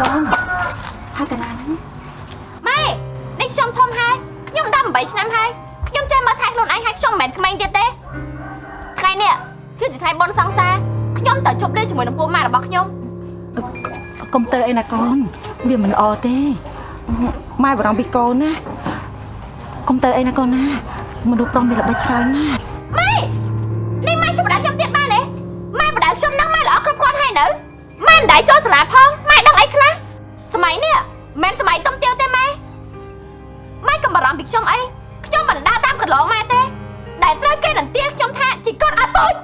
កូនហើយកណាហ្នឹងម៉ែនេះខ្ញុំធំហើយខ្ញុំ18ឆ្នាំហើយខ្ញុំចេះមើលថែខ្លួនឯងហើយខ្ញុំមិនមែនក្មេងទៀតទេថ្ងៃនេះគឺជាថ្ងៃបុណ្យសង្សារខ្ញុំទៅជប់លេងជាមួយនឹងពូម៉ារបស់ខ្ញុំកុំទៅអីណាកូនវាមិនល្អទេម៉ែបារម្ភពីកូនណាកុំទៅអីណាកូនណាមនុស្សប្រុសមានល្បិចច្រើនណាស់ម៉ែនេះម៉ែជួយបដៅខ្ញុំទៀតម៉ែនេះម៉ែបដៅខ្ញុំនឹងម៉ែល្អគ្រប់គ្រាន់ហើយនៅម៉ែមិនដៃចូលសាលាផងម៉ែ ដឹងអីខ្លះសម័យនេះមិនមែនសម័យទំទាវទេម៉ែម៉ែកុំបារម្ភពីខ្ញុំអីខ្ញុំមិនដើរតាមកន្លងម៉ែទេដែលត្រូវគេនឹងទាខ្ញុំថាជីកូនអត់ពូជ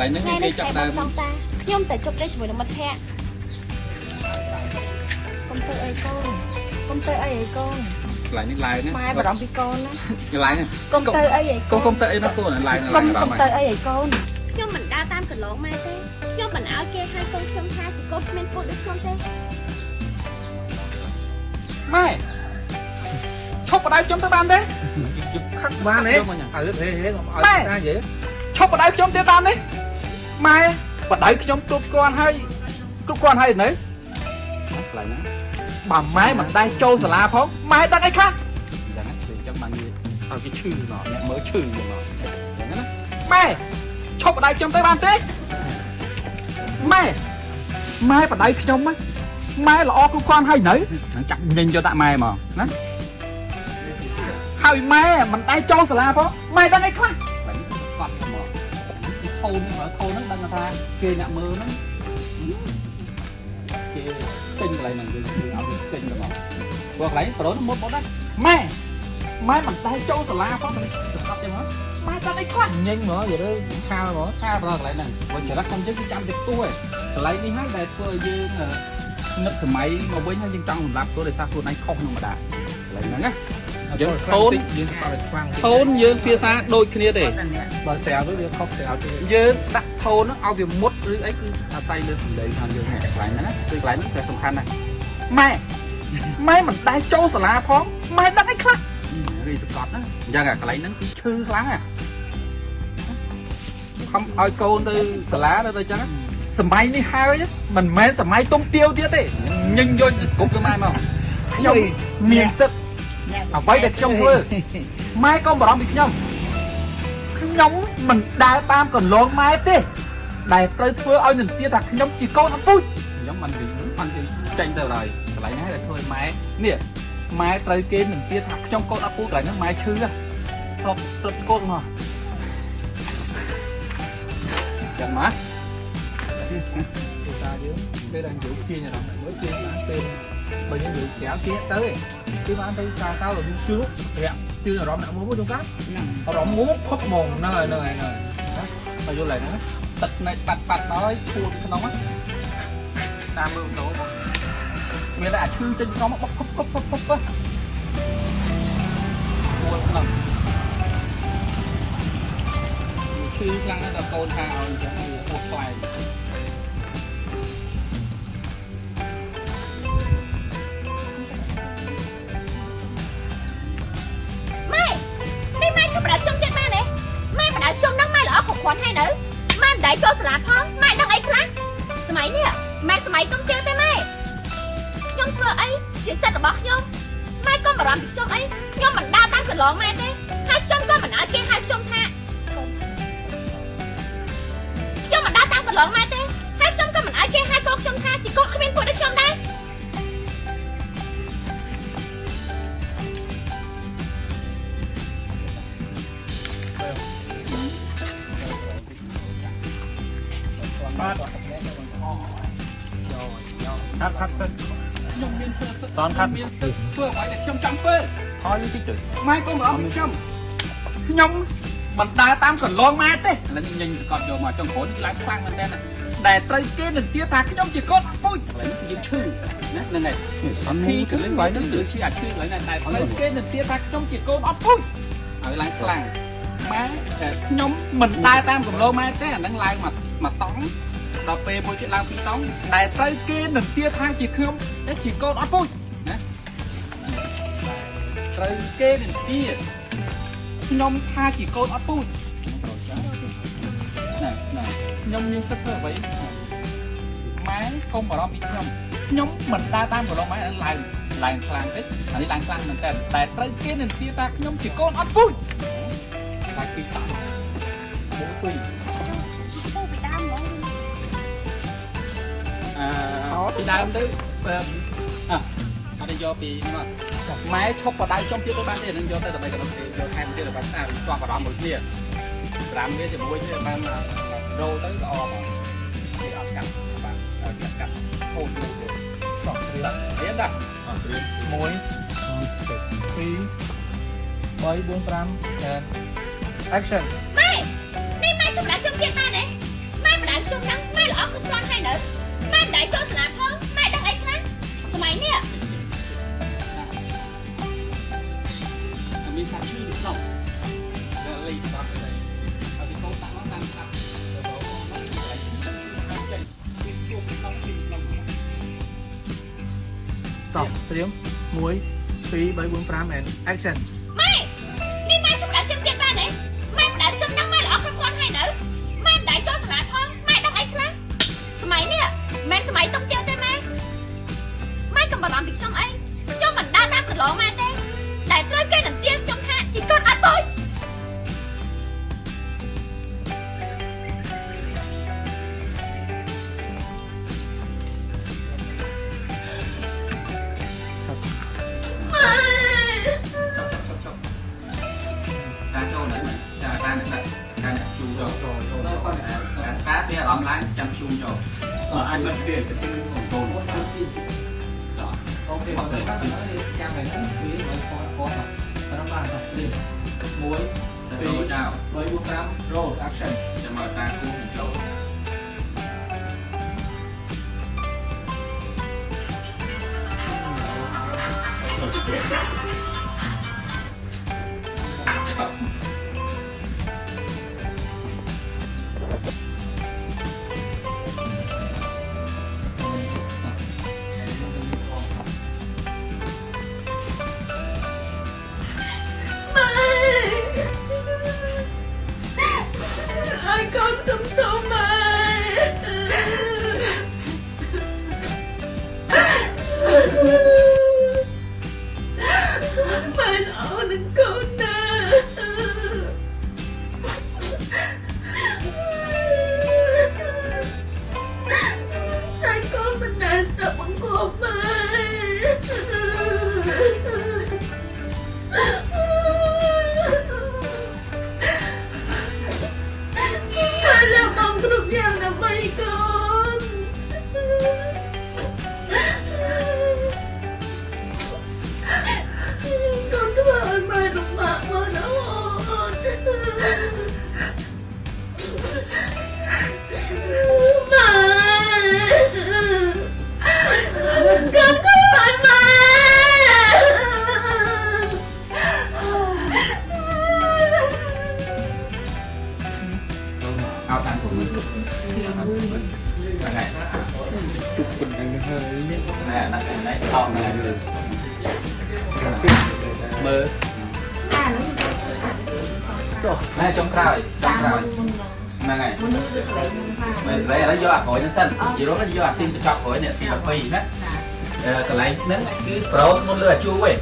ន្លែងហ្នឹងថ្ងៃគេនេះចាប់ថ្ងៃដើបុមណ្យសង្សារខ្ញុំទៅជប់លេងជាមួយនឹងមិត្តភក្តិកុំទៅអីកូនកុំទៅអីអីកូនកន្លែងនេះឡាយណាម៉ែបារម្ភពីកូនណាកន្លែងហ្នឹងកុំទៅអីអីកុំកុំទៅអីណាកូនឡាយណាកុឡាំយអារកុំម្មណ៍ទៅហើយអីអីកូនខ្ញុំមិនដើរតាមកន្លងម៉ែទេខ្ញុំមិនឲ្យគេហៅកូនខ្ញុំថាជាកូនគ្មានពូជដូចខ្ញុំទេម៉ែឈប់បដៅខ្ញុំទៅបានទេខឹកបានទេខ្ញុំអញ្ចឹងអើហេហេកុំឲ្យម៉ែណានិយាយឈប់បដៅខ្ញុំទៀតបានទេ ម៉ែបដៅខ្ញុំគ្រប់គ្រាន់ហើយគ្រប់គ្រាន់ហើយនៅកន្លែងហ្នឹងបើម៉ែមិនដែរចូលសាលាផងម៉ែដឹងអីខ្លះយ៉ាងហ្នឹងគឺចាំបាននិយាយឲ្យគេឈឺមកអ្នកមើលឈឺមកយ៉ាងហ្នឹងណាម៉ែឈប់បដៅខ្ញុំទៅបានទេម៉ែម៉ែបដៅខ្ញុំណាម៉ែល្អគ្រប់គ្រាន់ហើយនៅហ្នឹងចាប់ញញយកតាក់ម៉ែមកណាហើយម៉ែមិនដែរចូលសាលាផងម៉ែដឹងអីខ្លះកន្លែងនេះកត់មក ថូនហ្នឹងថូនហ្នឹងដឹងថាគេអ្នកមើលហ្នឹងគេស្ទិញកន្លែងហ្នឹងគឺឲ្យគេស្ទិញទៅមកព្រោះកន្លែងប្រូនមុតមុតណាម៉ែម៉ែមិនដែរចូលសាលាផងសង្កត់ចឹងមកម៉ែដឹងអីខ្លះញញមកនិយាយទៅខាលមកថាប្រកន្លែងហ្នឹងព្រោះចរិតខ្ញុំយើងគឺចាំតែខ្ពស់ឯងកន្លែងនេះហើយដែលធ្វើឲ្យយើងនឹកសម័យមកវិញហើយយើងចង់សម្រាប់ខ្លួនដោយសារខ្លួនឯងខុសនឹងម្ដាកន្លែងហ្នឹងណា យើងថូនយើងស្ដាប់ឲ្យខ្វាំងថូនយើងភាសាដូចគ្នាទេបើស្រាវទៅវាខុសស្រាវទៅយើងដាក់ថូនហ្នឹងឲ្យវាមុតឬអីគឺអាស្រ័យលើសម្លេងរបស់យើងហ្នឹងកន្លែងហ្នឹងណាគឺកន្លែងហ្នឹងតែសំខាន់ណាស់ម៉ែម៉ែមិនដែរចូលសាលាផងម៉ែដឹងអីខ្លះរីសកត់ណាអញ្ចឹងអាកន្លែងហ្នឹងគឺឈឺខ្លាំងណាខំឲ្យកូនទៅសាលាទៅទៅអញ្ចឹងណាសម័យនេះហើយមិនមែនសម័យទុំទាវទៀតទេញញយល់ស្គប់ទៅម៉ែមកខ្ញុំមានសិទ្ធិ អ្វីដែលខ្ញុំធ្វើម៉ែក៏បារម្ភពីខ្ញុំខ្ញុំមិនដើរតាមកន្លងម៉ែទេដែលត្រូវធ្វើឲ្យនន្ទាថាខ្ញុំជាកូនអពូចអញ្ចឹងមិនវិញមិនវិញចេញទៅហើយកន្លែងហ្នឹងដែលធ្វើឲ្យម៉ែនេះម៉ែត្រូវគេមិនទៀតថាខ្ញុំកូនអត់ពូកន្លែងហ្នឹងម៉ែឈឺហ៎សពសឹកកូនមកចាំមកភាសាយើងពេលដែលនិយាយជាអារម្មណ៍មើលជាបានពេលបើយើងនិយាយស្រាវជាទៅ គឺបានទៅសារសៅរបស់យើងជឿប្រាក់ជឿអារម្មណ៍អ្នកមួយមួយក្នុងកាអារម្មណ៍មួយផុតហ្មងហ្នឹងហើយហ្នឹងហើយហ្នឹងហើយយល់ឡើងហ្នឹងទឹកនៅប៉ាត់ប៉ាត់មកហើយឈួតក្នុងហ្នឹងតាមមើលទៅមានតែអាឈឺចេញក្នុងមកពុបពុបពុបពុបពុបឈួតក្នុងឈឺខ្លាំងណាស់ដល់កូនថាឲ្យអញ្ចឹងវាពោះខ្លែង គ្រប់គ្រាន់ហើយនៅម៉ែមិនដែរចូលសាលាផងម៉ែដឹងអីខ្លះសម័យនេះម៉ែសម័យទុំទាវទេម៉ែខ្ញុំធ្វើអីជាសិទ្ធិរបស់ខ្ញុំម៉ែកុំបារម្ភពីខ្ញុំអីខ្ញុំមិនដើរតាមកន្លងម៉ែទេហើយខ្ញុំក៏មិនឲ្យគេហៅខ្ញុំថាកូនខ្ញុំមិនដើរតាមកន្លងម៉ែទេហើយខ្ញុំក៏មិនឲ្យគេហៅកូនខ្ញុំថាជាកូនគ្មានពុតដូចខ្ញុំដែរ ខាត់ខាត់ទៅខ្ញុំមានសិទ្ធិតន់ខាត់មានសិទ្ធិធ្វើអ្វីដែលខ្ញុំចង់ធ្វើថយតិចទៅម៉ែកុំបារម្ភពីខ្ញុំខ្ញុំមិនដើរតាមកន្លងម៉ែទេឥឡូវញញសកត់យកមកចុងក្រោយនេះឡើងខ្លាំងមែនតើណាដែលត្រូវគេនឹងទាថាខ្ញុំជាកូនអត់ពុយកន្លែងនេះយើងឈឺណាហ្នឹងហើយអត់ពីកន្លែងវាយទៅលើឈឺអាចឈឺកន្លែងណាដែលត្រូវគេនឹងទាថាខ្ញុំជាកូនអត់ពុយឲ្យឡើងខ្លាំងម៉ែខ្ញុំមិនដើរតាមគម្លងម៉ែទេអាហ្នឹងឡើងមកមកតង់ ដល់ពេលមួយទៀតឡើងពីរតង់ដែលត្រូវគេនឹងទាថាជាខ្ញុំជាកូនអត់ពុយណាត្រូវគេនឹងទាខ្ញុំថាជាកូនអត់ពុយណាណាខ្ញុំមានសិទ្ធិធ្វើអ្វីម៉ែកុំបារម្ភពីខ្ញុំខ្ញុំមិនដើរតាមគម្លងម៉ែឡើងឡើងខ្លាំងទេអានេះឡើងខ្លាំងមែនតើតែត្រូវគេនឹងទាថាខ្ញុំជាកូនអត់ពុយតែពីតង់មួយពីរ ពីដើមទៅអឺអអត់យកពីនេះមកម៉ែឈប់បដៅចំទៀតទៅបានទេនឹងយកទៅដើម្បីកណ្ដុំគេយកថែមទៀតទៅបានស្អាតស្គាល់បារម្ភមួយគ្នា5វាជាមួយគ្នាបានរោទៅល្អមកគេអត់កាត់បាទគេអត់កាត់ហូតទៅសក់ព្រៀបរៀនដាក់1 2 3 4 5 and action ម៉ែនេះម៉ែសម្រាប់ខ្ញុំទៀតបានទេម៉ែបដៅខ្ញុំហ្នឹងម៉ែល្អគ្រប់គ្រាន់ហើយនៅម៉ែមិនដែលចូលសាលាផងម៉ែដឹងអីខ្លះ សម័យនេះមានថាឈឺក្នុងតែលេខដល់ទៅហើយពីកូនដាក់មកតាមស្ដាប់ចេញពីជួបក្នុងពីក្នុង stop ត្រៀម1 2 3 4 5 and action ឡើងចាំជួចូលអញមិនទេទៅទីកូនអូខេបងចាំតែហ្នឹងវាបើគាត់គាត់ត្រឹមបានដល់ព្រៀបមួយពីរចៅ3 4 5 roll action ចាំមកតាគូចូល Ai យកអាក្រោយហ្នឹងសិនយល់ទៅយកអាស៊ីនទៅចប់ក្រោយនេះទី12ណាអឺកន្លែងហ្នឹងគឺប្រូមុនលើអាជូឯង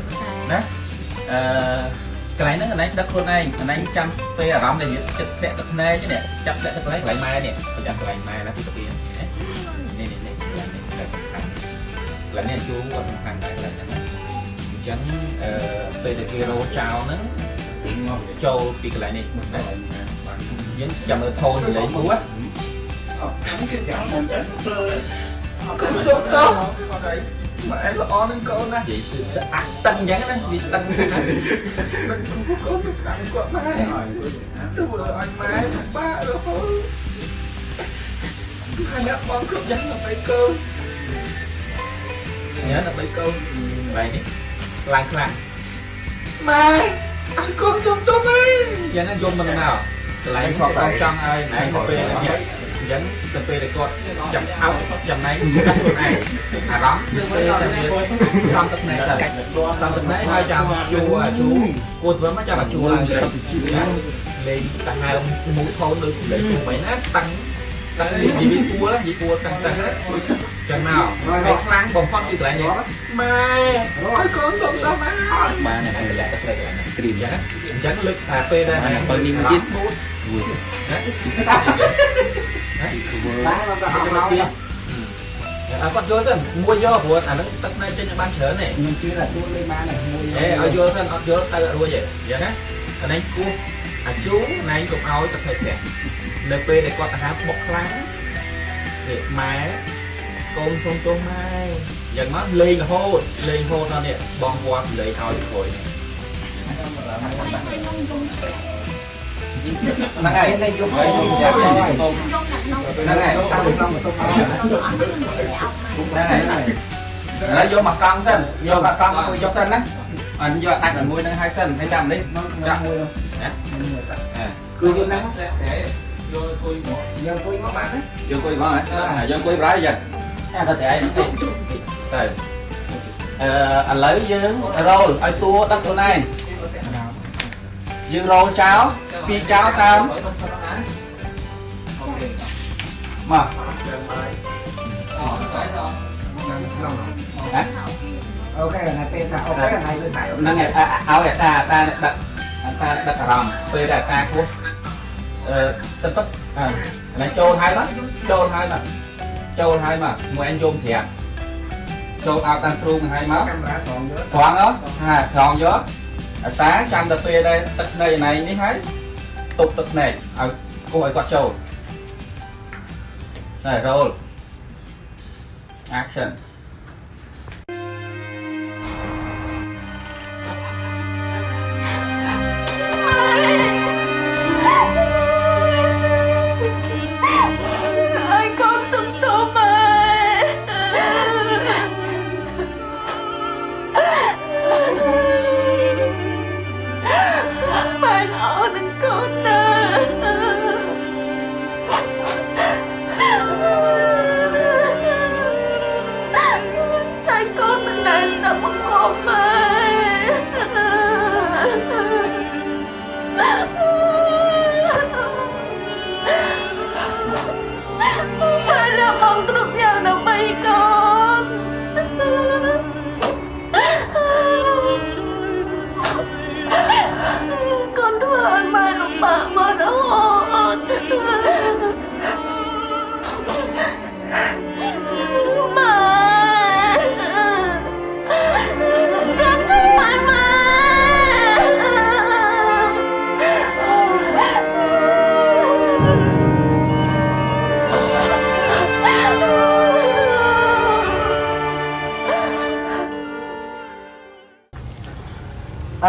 ណាអឺកន្លែងហ្នឹងកន្លែងដឹកខ្លួនឯងកន្លែងចាំពេលអារម្មណ៍ដែលចិត្តធ្លាក់ទឹកភ្នែកនេះចាប់ធ្លាក់ទឹកកន្លែងកន្លែងម៉ែនេះប្រចាំកន្លែងម៉ែណាទី12នេះនេះនេះនេះកន្លែងនេះដែលសំខាន់កន្លែងនេះជួគាត់សំខាន់ដែរកន្លែងហ្នឹងណាអញ្ចឹងអឺពេលដែលគេរោចោលហ្នឹងងាប់ចូលពីកន្លែងនេះមកដែរបានយើងចាំមើលថូនលេងគូណា không cái cảm mình rất lơ Con số to. mà em lo nên con á chị sẽ ác tăng nhắn đó vì tăng mình không có con tặng của mai tôi vừa anh mai ba rồi ហើយអ្នកបងគ្រប់យ៉ាងដើម្បីកូនញ៉ាំដើម្បីកូនបែរនេះខ្លាំងខ្លាំងម៉ែអើកូនសុំទុំ អីយ៉ាងណាយំមិនមកកន្លែងគាត់ចង់ឲ្យណែទៅពេលអញ្ចឹងទៅពេលដែលគាត់ចាំអោចំណែកខ្លួនឯងអារម្មណ៍ទៅពេលដែលវាសំទឹកណែទៅសំទឹកណែហើយចាំជួជួគួរធ្វើមកចាំជួឡើងលេងតាហើមមួយថនដូចលេងទៅវិញណាតាំងតាំងនិយាយពួរនិយាយពួរតាំងតាំងចឹងមកហើយខ្លាំងបំផុតពីកន្លែងនេះម៉ែឲ្យកូនសុំទៅម៉ែបានតែកន្លែងទឹកកន្លែងគ្រីមចឹងអញ្ចឹងលើកតែពេលដែលបើនេះទៀតណា Bán nó ra អ áo nó ើគាត់យល់សិនមួយយកព្រោះអាហ្នឹងទឹកណែចេញបានច្រើនទេ Nhưng chưa là tôi lên bán này mua អេឲ្យយល់សិនអត់យល់ទៅរួចទេអញ្ចឹងណាអានេះគោះអាជូរណែកុំឲ្យទឹកផ្ទះនៅពេលដែលគាត់ទៅហាបុកខ្លាំងនេះម៉ែកូនសុំទោសម៉ែយ៉ាងមកលេងរហូតលេងរហូតដល់នេះបងវត្តលេងឲ្យទៅរួយនេះហ្នឹងហើយ Cái này dùng ហើយយំ cái យ៉ាប់ này យ៉ាប់ dùng ហ្នឹងហើយ Tao được xong rồi tôi không ហ្នឹងហើយហើយយកមកកង់សិនយកម កកង់មួយចុះសិនណាអញយកអាចមួយនឹងហើយសិនហើយចាំនេះ Nó Dạ. mua đâu Hả? Nó mua tại គឺយកហ្នឹងតែយកគួយមក Giờ tôi có bán đấy យកគួយមកហ៎យកគួយប្រៃយ៉ាងតែតែឯងទៅអឺឥឡូវយើងរ៉ូ លឲ្យតួដឹកខ្លួនឯងយើងរ៉ូលចោលពីរចោលសើមមកហ៎ Ok là này tên là ok là này lên tại ហ្នឹងហើយថាឲ្យតាតាដឹកតាដឹកអារម្មណ៍ពេលដែលតាគោះអឺទឹកទឹកអឺអានេះចូលហើយមកចូលហើយមកចូលហើយមកមួយអញយំស្រាប់ចូ លអោប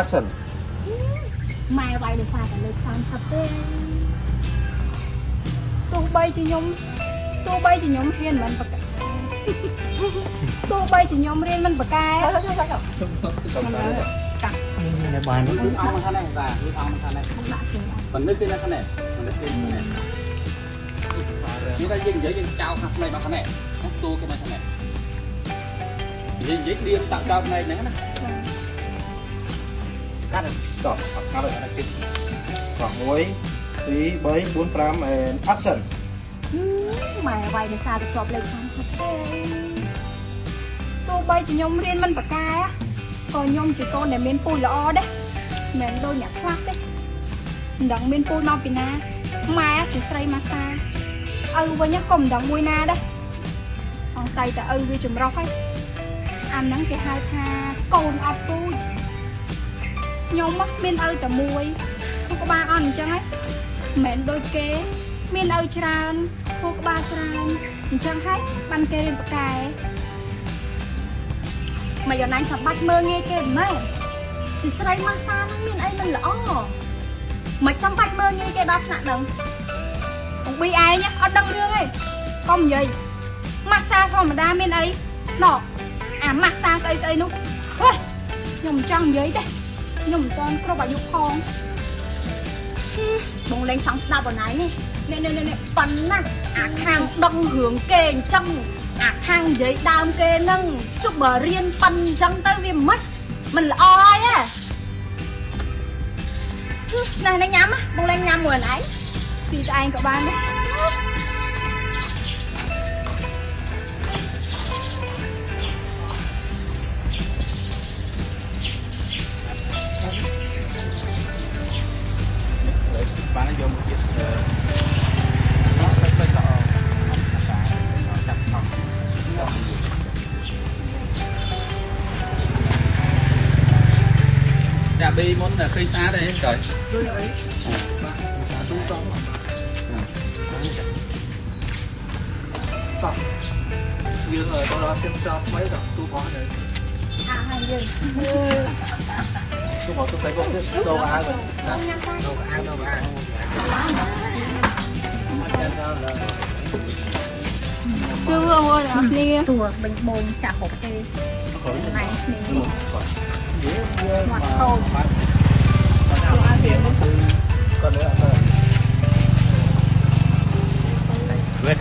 Action ម៉ែវាយដោយសារតែលើកតាមផាត់ទេទោះបីជាខ្ញុំទោះបីជាខ្ញុំហ៊ានមិនបកទោះបីជាខ្ញុំរៀនមិនបកែ Này bài nó គឺអោមកខាងនេះតាគឺអោមកខាងនេះដាក់ជើងប៉ុន្តែគឺនៅខាងនេះប៉ុន្តែគឺខាងនេះនេះតែយើងនិយាយយើងចោលខាងផ្នែកមកខាងនេះហ្នឹងតួគេនៅខាងនេះនិយាយនិយាយឌៀមតាក់ចោលផ្នែកហ្នឹងណា Cắt rồi Chọn Cắt rồi Cắt rồi Khoảng muối Tí, bấy, bốn, pram and action ម៉ែវាយដោយសារតែជាប់លេខតាមផាត់ទេទោះបីជាខ្ញុំរៀនមិនបកែក៏ខ្ញុំជាកូនដែលមានពូជល្អដែរមិនមែនដូចអ្នកខ្លះទេមិនដឹងមានពូជមកពីណាម៉ែជាស្រីម៉ាសាឪវិញក៏មិនដឹងមួយណាដែរសង្ស័យតែឪវាចម្រុះហើយអាហ្នឹងគេហៅថាកូនអត់ពូជ ខ្ញុំហ៎មានឪតែមួយខួរក្បាលអត់អញ្ចឹងហ៎មិនមែនដូចគេ មានឪច្រើនខួរក្បាលច្រើនអញ្ចឹងហើយបានគេរៀនបកែមកយកណាញ់សម្បត្តិមើងងាយគេម៉ែជាស្រីម៉ាសាហ្នឹងមានអីមិនល្អមិនចាំបាច់មើងងាយគេដល់ថ្នាក់ដឹងអំពីឯងអត់ដឹងរឿងទេកុំនិយាយម៉ាក់សាធម្មតាមានអីណោះអាម៉ាក់សាស្អីស្អីនោះហេខ្ញុំមិនចង់និយាយទេ ខ្ញុំមិនទាន់គ្រប់អាយុផងបងលេងចង់ស្ដាប់បងណៃនេះនេះនេះនេះប៉ុណ្ណាអាខាងដឹងរឿងគេអញ្ចឹងអាខាងនិយាយដើមគេហ្នឹងជប់បើរៀនប៉ិនអញ្ចឹងទៅវាមិនមិនល្អហើយហ៎ណែនេះញ៉ាំណាបងលេងញ៉ាំមួយឯងស៊ីស្អែងក៏បានដែរ បានយកមកទៀតអឺnó phải phải có xả nó chặt không តែប៊ីមុនតែឃើញស្អាតទេចុយ Rồi đấy. Xả tú con mà. Không. Dương ở đâu đó xem cho mấy rồi tu con này. អាហើយយើង Tu con tu thấy bông chứ. Đâu có ai rồi. Đâu có ai đâu có ai. Em sao là សួរ បងប្អូនទាំងអស់គ្នាតួបេញបូមចាក់ហុកទេ khỏi ណៃគ្នា dễ dễ mà Mặt khô. mà mà nào ai tiền đến từ còn nữa là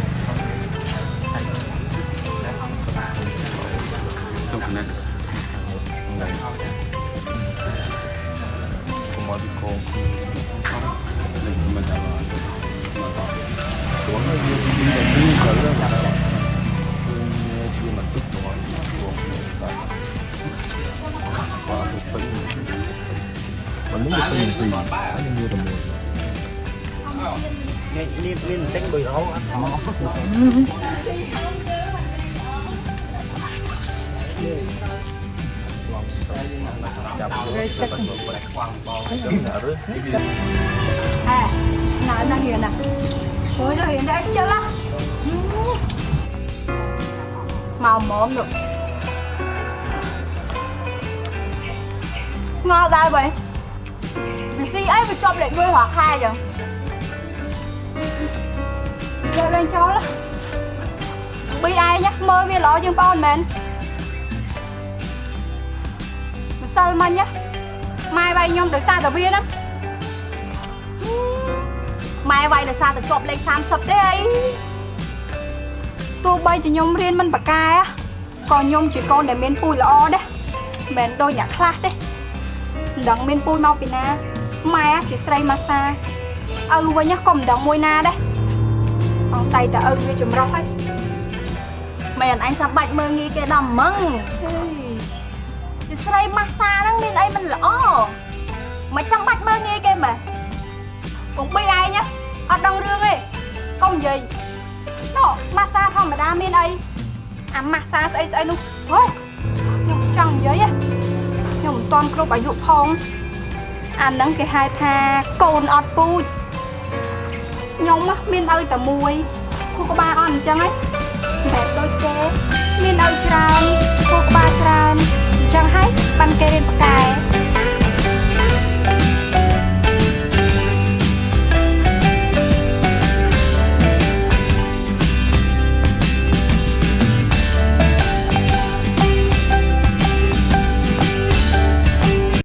cái chắc quăng bò chấm nợ rứa អេណៅណាហ៊ានណាអូយទៅហ៊ានដែរជិលមកមុំនោះងល់ដែរបើវាស៊ីអីវាជាប់លេខ1រាល់ខែអញ្ចឹងយកលេងចូលពីឯ សិលមិញណាម៉ែវាយខ្ញុំដោយសារតែវាហ្នឹងម៉ែវាយដោយសារតែជាប់លេខ30ទេអីទោះបីជាខ្ញុំរៀនមិនបកកែក៏ខ្ញុំជាកូនដែលមានពូជល្អដែរមិនមែនដូចអ្នកខ្លះទេមិនដឹងមានពូជមកពីណាម៉ែជាស្រីម៉ាសាឪវិញក៏មិនដឹងមួយណាដែរសង្ស័យតែឪវាចម្រុះហើយមែនអញចាំបាច់មើងងាយគេដល់ហ្មងជា ស្រីម៉ាសាហ្នឹងមានអីមិនល្អមិនចាំបាច់មើងងាយគេមែនកុំបីឯងណាអត់ដឹងរឿងទេកុំនិយាយណូម៉ាសាធម្មតាមានអីអាម៉ាសាស្អីស្អីនោះហេខ្ញុំចង់និយាយហ៎ខ្ញុំមិនទាន់គ្រប់អាយុផងអាហ្នឹងគេហៅថាកូនអត់ពូជខ្ញុំណាមានឪតែមួយខួរក្បាលអត់អញ្ចឹងហ៎បែបដូចគេមានឪច្រើនខួរក្បាលច្រ ចឹងហើយបានគេរៀនប៉ាកែ